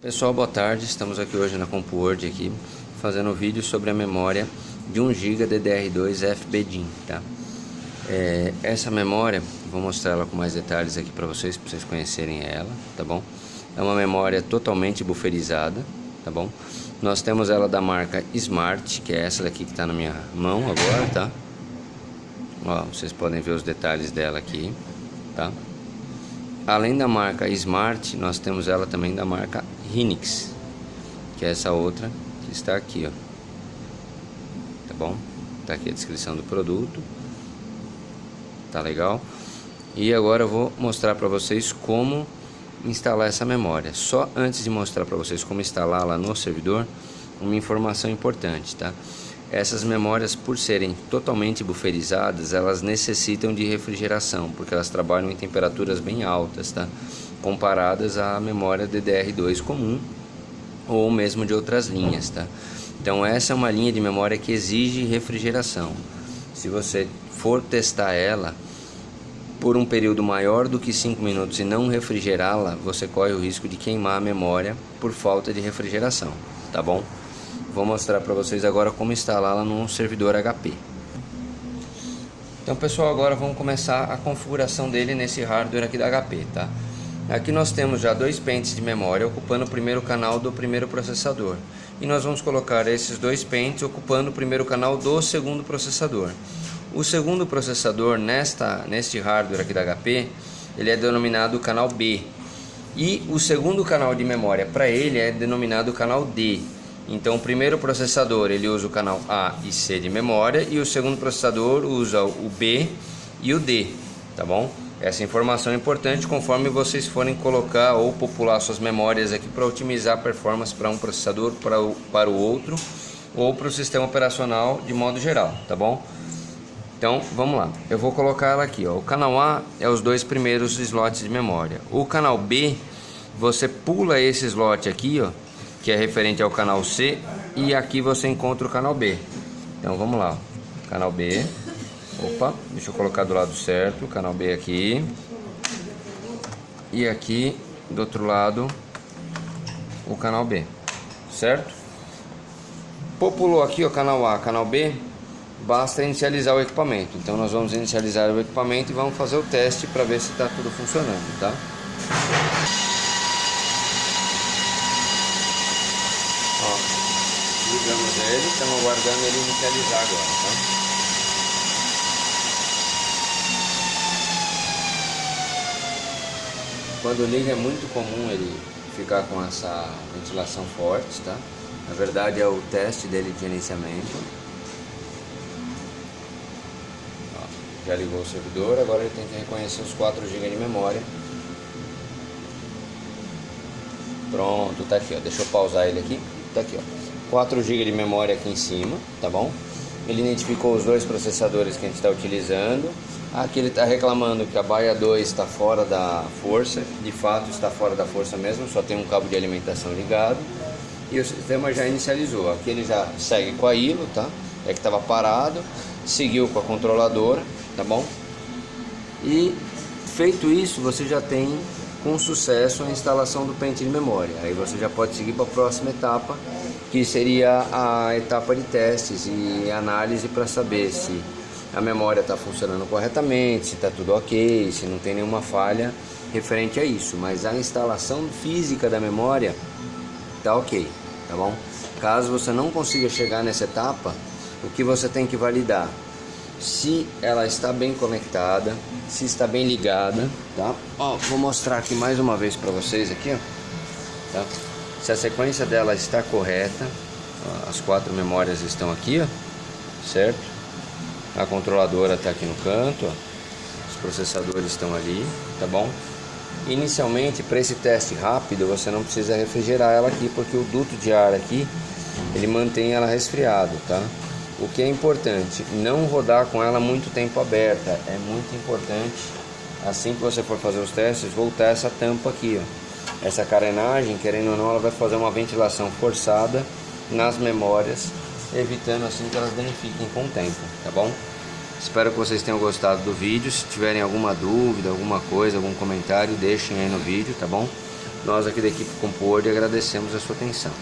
Pessoal, boa tarde. Estamos aqui hoje na CompuWord aqui, fazendo um vídeo sobre a memória de 1 GB DDR2 FBDIN, tá? É, essa memória, vou mostrar ela com mais detalhes aqui para vocês, para vocês conhecerem ela, tá bom? É uma memória totalmente bufferizada, tá bom? Nós temos ela da marca Smart, que é essa daqui que está na minha mão agora, tá? Ó, vocês podem ver os detalhes dela aqui, tá? Além da marca Smart, nós temos ela também da marca Rinix, que é essa outra que está aqui, ó. Tá bom? Tá aqui a descrição do produto. Tá legal? E agora eu vou mostrar para vocês como instalar essa memória. Só antes de mostrar para vocês como instalá-la no servidor, uma informação importante, tá? Essas memórias, por serem totalmente buferizadas, elas necessitam de refrigeração, porque elas trabalham em temperaturas bem altas, tá? Comparadas à memória DDR2 comum ou mesmo de outras linhas, tá? Então essa é uma linha de memória que exige refrigeração. Se você for testar ela por um período maior do que 5 minutos e não refrigerá-la, você corre o risco de queimar a memória por falta de refrigeração, tá bom? Vou mostrar para vocês agora como instalá-la num servidor HP. Então pessoal, agora vamos começar a configuração dele nesse hardware aqui da HP, tá? Aqui nós temos já dois pentes de memória ocupando o primeiro canal do primeiro processador. E nós vamos colocar esses dois pentes ocupando o primeiro canal do segundo processador. O segundo processador nesta, neste hardware aqui da HP, ele é denominado canal B. E o segundo canal de memória para ele é denominado canal D. Então o primeiro processador ele usa o canal A e C de memória e o segundo processador usa o B e o D, tá bom? Essa informação é importante conforme vocês forem colocar ou popular suas memórias aqui para otimizar a performance para um processador para o, para o outro ou para o sistema operacional de modo geral, tá bom? Então vamos lá, eu vou colocar ela aqui, ó. o canal A é os dois primeiros slots de memória, o canal B você pula esse slot aqui, ó, que é referente ao canal C e aqui você encontra o canal B. Então vamos lá, canal B. Opa, deixa eu colocar do lado certo, canal B aqui. E aqui do outro lado o canal B, certo? Populou aqui o canal A, canal B, basta inicializar o equipamento. Então nós vamos inicializar o equipamento e vamos fazer o teste para ver se está tudo funcionando, tá? Ó, ligamos ele, estamos aguardando ele inicializar agora, tá? Quando liga é muito comum ele ficar com essa ventilação forte, tá? Na verdade é o teste dele de gerenciamento. Ó, já ligou o servidor, agora ele tem que reconhecer os 4 GB de memória. Pronto, tá aqui, ó. Deixa eu pausar ele aqui. Tá aqui, ó. 4 GB de memória aqui em cima, tá bom? Ele identificou os dois processadores que a gente está utilizando. Aqui ele está reclamando que a baia 2 está fora da força, de fato está fora da força mesmo, só tem um cabo de alimentação ligado e o sistema já inicializou. Aqui ele já segue com a ILO, tá? É que estava parado, seguiu com a controladora, tá bom? E feito isso, você já tem com sucesso a instalação do pente de memória. Aí você já pode seguir para a próxima etapa, que seria a etapa de testes e análise para saber se a memória está funcionando corretamente, se está tudo ok, se não tem nenhuma falha referente a isso. Mas a instalação física da memória está ok, tá bom? Caso você não consiga chegar nessa etapa, o que você tem que validar? Se ela está bem conectada, se está bem ligada, tá? Ó, vou mostrar aqui mais uma vez para vocês aqui, ó, tá? Se a sequência dela está correta, ó, as quatro memórias estão aqui, ó, certo? A controladora está aqui no canto, ó. os processadores estão ali, tá bom? Inicialmente, para esse teste rápido, você não precisa refrigerar ela aqui, porque o duto de ar aqui, ele mantém ela resfriado, tá? O que é importante, não rodar com ela muito tempo aberta, é muito importante, assim que você for fazer os testes, voltar essa tampa aqui, ó. Essa carenagem, querendo ou não, ela vai fazer uma ventilação forçada nas memórias evitando assim que elas danifiquem com o tempo, tá bom? Espero que vocês tenham gostado do vídeo. Se tiverem alguma dúvida, alguma coisa, algum comentário, deixem aí no vídeo, tá bom? Nós aqui da equipe CompuWord agradecemos a sua atenção.